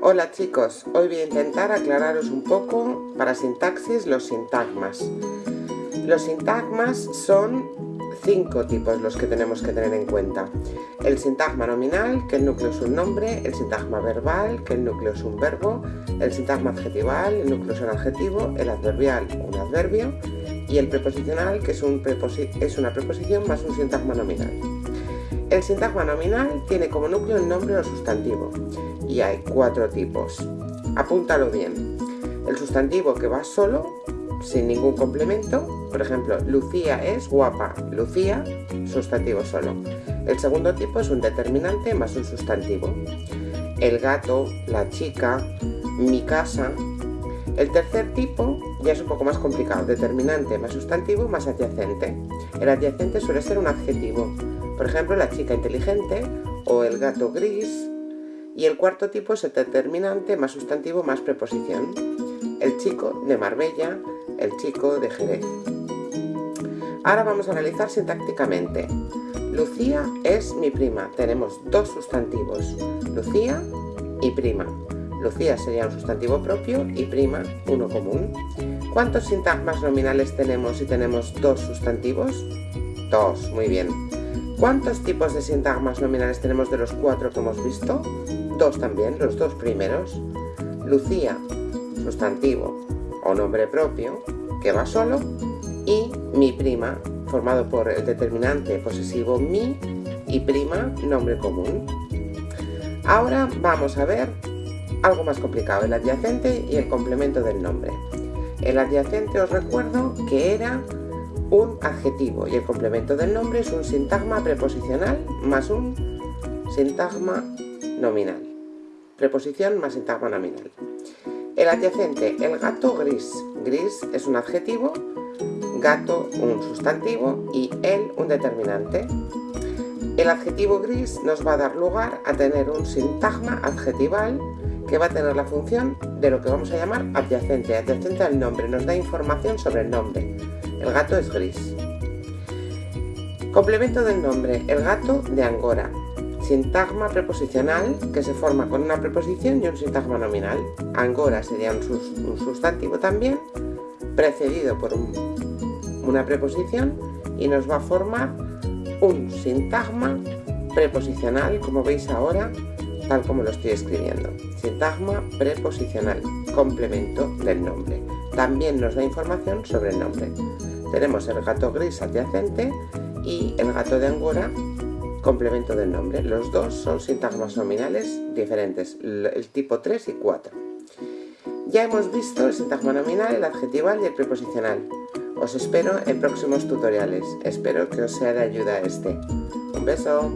Hola chicos, hoy voy a intentar aclararos un poco para sintaxis los sintagmas. Los sintagmas son cinco tipos los que tenemos que tener en cuenta. El sintagma nominal, que el núcleo es un nombre, el sintagma verbal, que el núcleo es un verbo, el sintagma adjetival, el núcleo es un adjetivo, el adverbial, un adverbio, y el preposicional, que es, una preposición más un sintagma nominal. El sintagma nominal tiene como núcleo el nombre o sustantivo y hay cuatro tipos. Apúntalo bien. El sustantivo que va solo, sin ningún complemento, por ejemplo, Lucía es guapa, Lucía, sustantivo solo. El segundo tipo es un determinante más un sustantivo. El gato, la chica, mi casa. El tercer tipo ya es un poco más complicado, determinante más sustantivo más adyacente. El adyacente suele ser un adjetivo, por ejemplo, la chica inteligente o el gato gris. Y el cuarto tipo es el determinante más sustantivo más preposición. El chico de Marbella, el chico de Jerez. Ahora vamos a analizar sintácticamente. Lucía es mi prima. Tenemos dos sustantivos, Lucía y prima. Lucía sería un sustantivo propio y prima uno común. ¿Cuántos sintagmas nominales tenemos si tenemos dos sustantivos? Dos, muy bien. ¿Cuántos tipos de sintagmas nominales tenemos de los cuatro que hemos visto? Dos también, los dos primeros. Lucía, sustantivo o nombre propio, que va solo, y mi prima, formado por el determinante posesivo mi y prima, nombre común. Ahora vamos a ver algo más complicado, el adyacente y el complemento del nombre. El adyacente os recuerdo que era un adjetivo y el complemento del nombre es un sintagma preposicional más un sintagma nominal. Preposición más sintagma nominal. El adyacente, el gato gris. Gris es un adjetivo, gato un sustantivo y él un determinante. El adjetivo gris nos va a dar lugar a tener un sintagma adjetival que va a tener la función de lo que vamos a llamar adyacente. Adyacente al nombre, nos da información sobre el nombre. El gato es gris. Complemento del nombre, el gato de Angora. Sintagma preposicional que se forma con una preposición y un sintagma nominal. Angora sería un, sustantivo también, precedido por una preposición y nos va a formar un sintagma preposicional, como veis ahora, tal como lo estoy escribiendo. Sintagma preposicional, complemento del nombre. También nos da información sobre el nombre. Tenemos el gato gris adyacente y el gato de Angora complemento del nombre. Los dos son sintagmas nominales diferentes, el tipo 3 y 4. Ya hemos visto el sintagma nominal, el adjetival y el preposicional. Os espero en próximos tutoriales. Espero que os sea de ayuda este. Un beso.